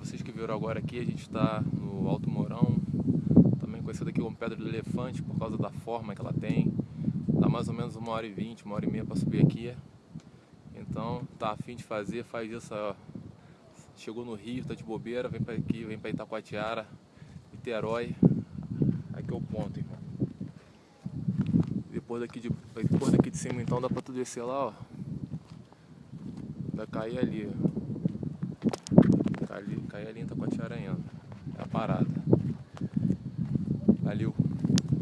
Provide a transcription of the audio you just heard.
vocês que viram agora aqui, a gente está no Alto Mourão, também conhecido aqui como Pedra do Elefante por causa da forma que ela tem. Dá mais ou menos uma hora e vinte, uma hora e meia para subir aqui. Então, tá afim de fazer, faz isso, ó. Chegou no Rio, tá de bobeira, vem para aqui, vem para Itacoatiara, Niterói. Aqui é o ponto, irmão. Depois daqui de, depois daqui de cima então dá para tu descer lá, ó. Vai cair ali, ó. Cai ali, cai ali em ainda. É a parada. Valeu.